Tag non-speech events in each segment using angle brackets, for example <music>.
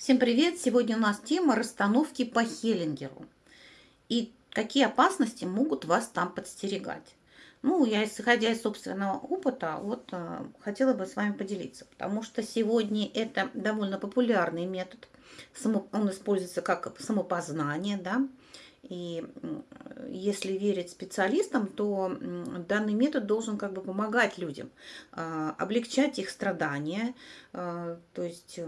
Всем привет! Сегодня у нас тема расстановки по Хеллингеру. И какие опасности могут вас там подстерегать. Ну, я, исходя из собственного опыта, вот э, хотела бы с вами поделиться, потому что сегодня это довольно популярный метод. Само, он используется как самопознание, да, и если верить специалистам, то данный метод должен как бы помогать людям, э, облегчать их страдания, э, то есть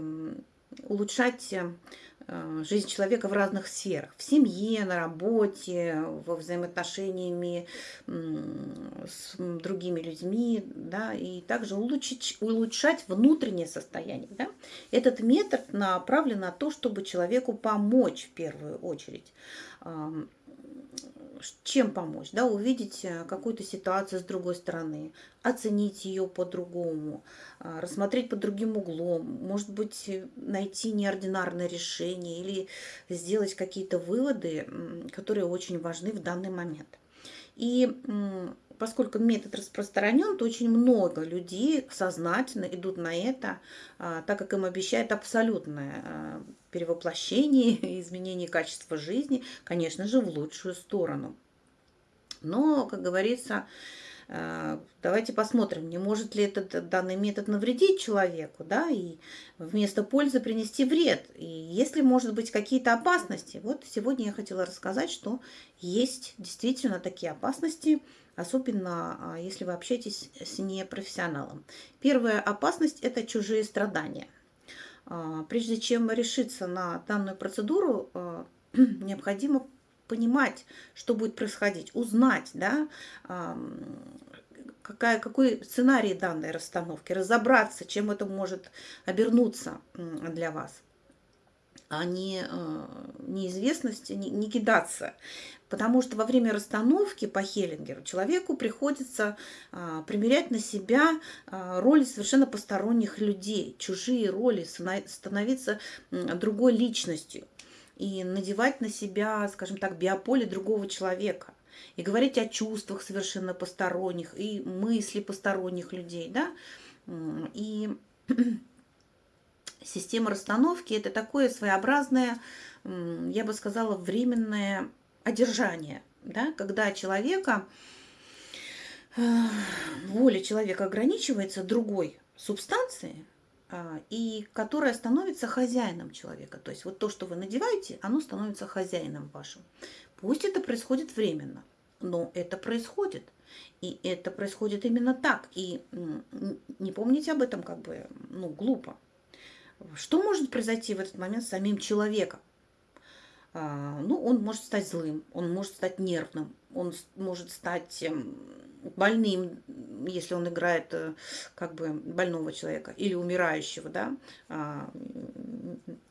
улучшать э, жизнь человека в разных сферах. В семье, на работе, во взаимоотношениями с другими людьми, да, и также улучшить, улучшать внутреннее состояние. Да. Этот метод направлен на то, чтобы человеку помочь в первую очередь чем помочь, да, увидеть э, какую-то ситуацию с другой стороны, оценить ее по-другому, а, рассмотреть под другим углом, может быть, э, найти неординарное решение или сделать какие-то выводы, которые очень важны в данный момент. И поскольку метод распространен, то очень много людей сознательно идут на это, а, так как им обещает абсолютное а, перевоплощение, изменение качества жизни, конечно же, в лучшую сторону. Но, как говорится, давайте посмотрим, не может ли этот данный метод навредить человеку, да, и вместо пользы принести вред. И если, может быть, какие-то опасности. Вот сегодня я хотела рассказать, что есть действительно такие опасности, особенно а, если вы общаетесь с непрофессионалом. Первая опасность – это чужие страдания. А, прежде чем решиться на данную процедуру, <clears throat> необходимо понимать, что будет происходить, узнать, да, какая, какой сценарий данной расстановки, разобраться, чем это может обернуться для вас а не э, неизвестности, не, не кидаться. Потому что во время расстановки по Хеллингеру человеку приходится а, примерять на себя а, роли совершенно посторонних людей, чужие роли, становиться другой личностью и надевать на себя, скажем так, биополе другого человека. И говорить о чувствах совершенно посторонних, и мысли посторонних людей, да. И <clears throat> система расстановки – это такое своеобразное, я бы сказала, временное одержание, да, когда человека, э, воля человека ограничивается другой субстанцией, и которая становится хозяином человека. То есть вот то, что вы надеваете, оно становится хозяином вашим. Пусть это происходит временно, но это происходит. И это происходит именно так. И не помните об этом как бы, ну, глупо. Что может произойти в этот момент с самим человеком? А, ну, он может стать злым, он может стать нервным, он может стать эм, больным, если он играет э, как бы больного человека или умирающего, да. А,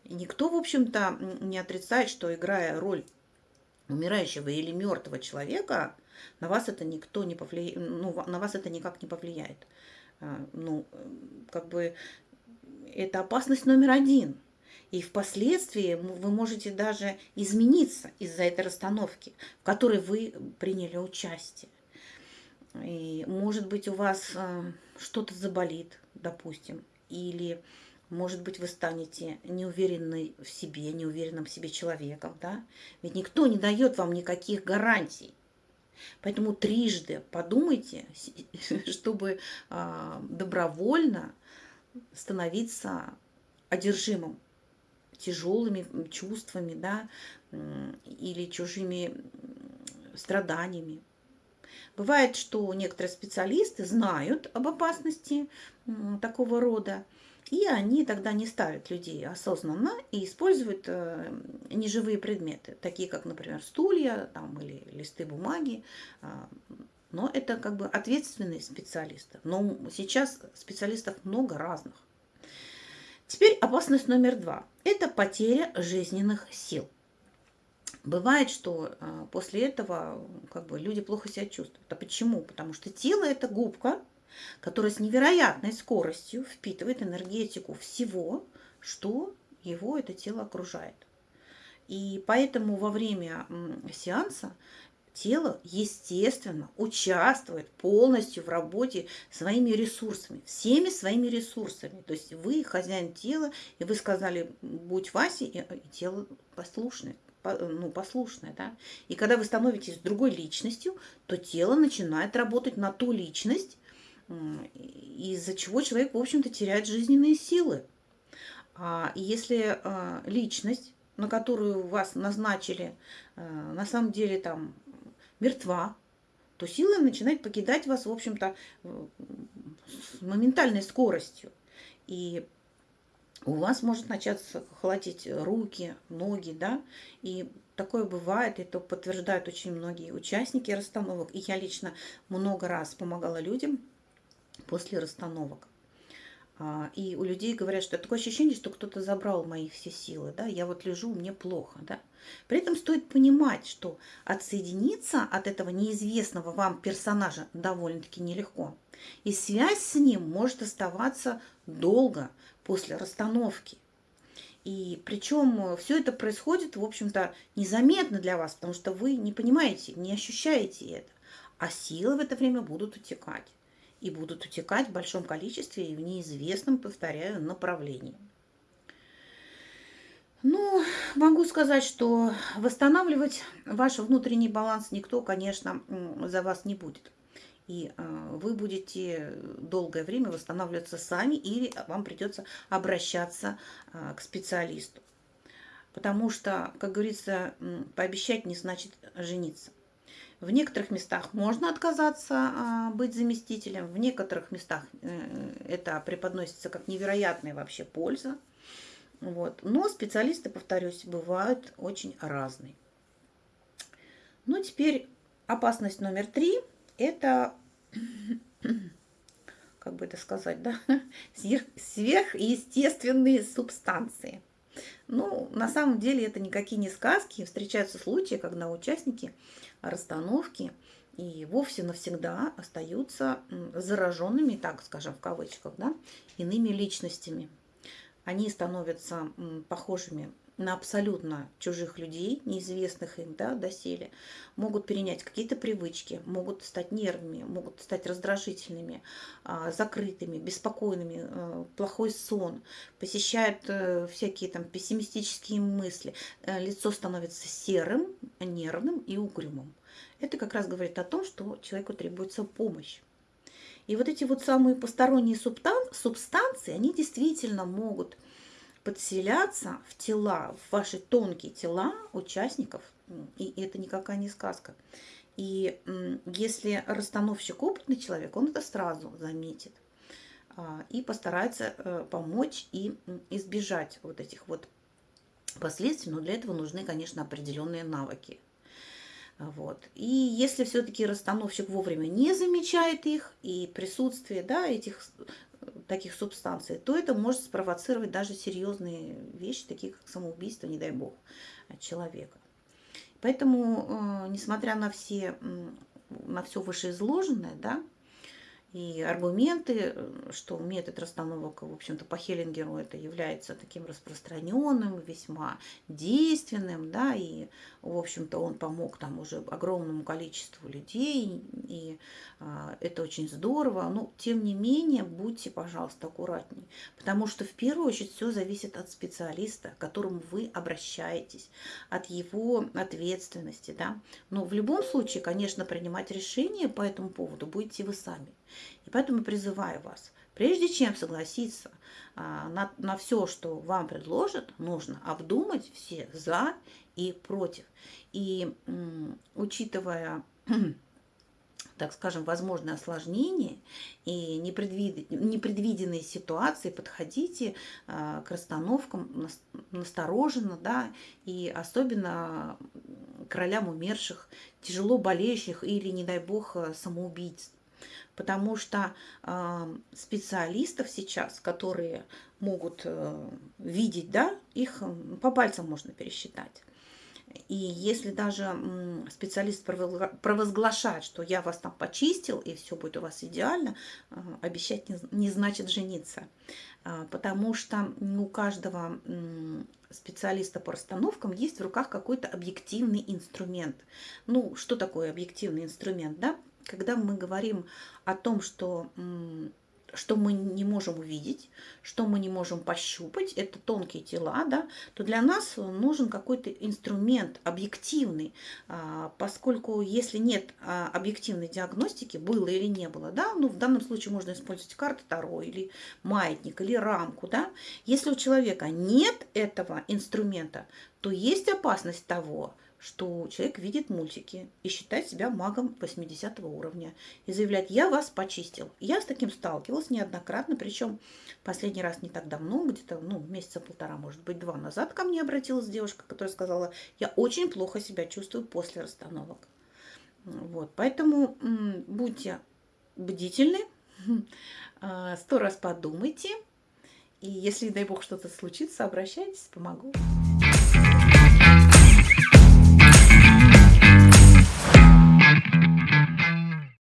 никто, в общем-то, не отрицает, что играя роль умирающего или мертвого человека, на вас это никто не повлияет, ну, на вас это никак не повлияет. А, ну, как бы это опасность номер один. И впоследствии вы можете даже измениться из-за этой расстановки, в которой вы приняли участие. И, может быть, у вас э, что-то заболит, допустим, или, может быть, вы станете неуверенной в себе, неуверенным в себе человеком, да? Ведь никто не дает вам никаких гарантий. Поэтому трижды подумайте, <laughs> чтобы э, добровольно становиться одержимым тяжелыми чувствами, да, или чужими страданиями. Бывает, что некоторые специалисты знают об опасности такого рода, и они тогда не ставят людей осознанно и используют э, неживые предметы, такие как, например, стулья там, или листы бумаги. А, но это как бы ответственные специалисты. Но сейчас специалистов много разных. Теперь опасность номер два. Это потеря жизненных сил. Бывает, что а, после этого как бы, люди плохо себя чувствуют. А почему? Потому что тело – это губка, которая с невероятной скоростью впитывает энергетику всего, что его это тело окружает. И поэтому во время сеанса тело, естественно, участвует полностью в работе своими ресурсами, всеми своими ресурсами. То есть вы хозяин тела, и вы сказали, будь Васей, и тело послушное, ну, послушное, да. И когда вы становитесь другой личностью, то тело начинает работать на ту личность, из-за чего человек, в общем-то, теряет жизненные силы. А если а, личность, на которую вас назначили, а, на самом деле там мертва, то сила начинает покидать вас, в общем-то, с моментальной скоростью. И у вас может начаться холодить руки, ноги, да, и такое бывает, это подтверждают очень многие участники расстановок, и я лично много раз помогала людям после расстановок. А, и у людей говорят, что такое ощущение, что кто-то забрал мои все силы, да, я вот лежу, мне плохо, да. При этом стоит понимать, что отсоединиться от этого неизвестного вам персонажа довольно-таки нелегко. И связь с ним может оставаться долго после расстановки. И причем все это происходит, в общем-то, незаметно для вас, потому что вы не понимаете, не ощущаете это. А силы в это время будут утекать и будут утекать в большом количестве и в неизвестном, повторяю, направлении. Ну, могу сказать, что восстанавливать ваш внутренний баланс никто, конечно, за вас не будет. И э, вы будете долгое время восстанавливаться сами или вам придется обращаться э, к специалисту. Потому что, как говорится, пообещать не значит жениться. В некоторых местах можно отказаться а, быть заместителем, в некоторых местах э, это преподносится как невероятная вообще польза. Вот. Но специалисты, повторюсь, бывают очень разные. Ну, теперь опасность номер три – это, <coughs> как бы это сказать, да, <laughs> сверхъестественные субстанции. Ну, на самом деле это никакие не сказки. Встречаются случаи, когда участники расстановки и вовсе навсегда остаются зараженными, так скажем, в кавычках, да, иными личностями. Они становятся похожими на абсолютно чужих людей, неизвестных им да, доселе, могут перенять какие-то привычки, могут стать нервными, могут стать раздражительными, а, закрытыми, беспокойными, э, плохой сон, посещают э, всякие там пессимистические мысли, э, лицо становится серым, нервным и угрюмым. Это как раз говорит о том, что человеку требуется помощь. И вот эти вот самые посторонние субстанции, они действительно могут подселяться в тела, в ваши тонкие тела участников, и это никакая не сказка. И если расстановщик опытный человек, он это сразу заметит а, и постарается э, помочь и избежать вот этих вот последствий, но для этого нужны, конечно, определенные навыки. Вот. И если все-таки расстановщик вовремя не замечает их и присутствие да, этих таких субстанций, то это может спровоцировать даже серьезные вещи, такие как самоубийство, не дай бог, человека. Поэтому, э, несмотря на все, на все вышеизложенное, да, и аргументы, э, что метод расстановок, в общем-то, по Хеллингеру это является таким распространенным, весьма действенным, да, и, в общем-то, он помог там уже огромному количеству людей, и а, это очень здорово. Но, тем не менее, будьте, пожалуйста, аккуратнее, потому что, в первую очередь, все зависит от специалиста, к которому вы обращаетесь, от его ответственности, да. Но в любом случае, конечно, принимать решение по этому поводу будете вы сами. И поэтому призываю вас, прежде чем согласиться а, на, на все, что вам предложат, нужно обдумать все за и против. И учитывая <clears throat> так скажем, возможные осложнения и непредвид... непредвиденные ситуации, подходите э, к расстановкам настороженно, да, и особенно к ролям умерших, тяжело болеющих или, не дай бог, самоубийц потому что э, специалистов сейчас, которые могут э, видеть, да, их по пальцам можно пересчитать. И если даже специалист провозглашает, что я вас там почистил, и все будет у вас идеально, а, обещать не, не значит жениться. А, потому что у каждого специалиста по расстановкам есть в руках какой-то объективный инструмент. Ну, что такое объективный инструмент, да? Когда мы говорим о том, что что мы не можем увидеть, что мы не можем пощупать, это тонкие тела, да, то для нас нужен какой-то инструмент объективный, а, поскольку если нет а, объективной диагностики, было или не было, да, ну в данном случае можно использовать карту Таро или маятник, или рамку, да, если у человека нет этого инструмента, то есть опасность того, что человек видит мультики и считает себя магом 80 уровня и заявляет, я вас почистил. Я с таким сталкивалась неоднократно, причем последний раз не так давно, где-то ну, месяца полтора, может быть, два назад ко мне обратилась девушка, которая сказала, я очень плохо себя чувствую после расстановок. Вот, поэтому будьте бдительны, а, <laughs> сто раз подумайте, и если, дай бог, что-то случится, обращайтесь, помогу.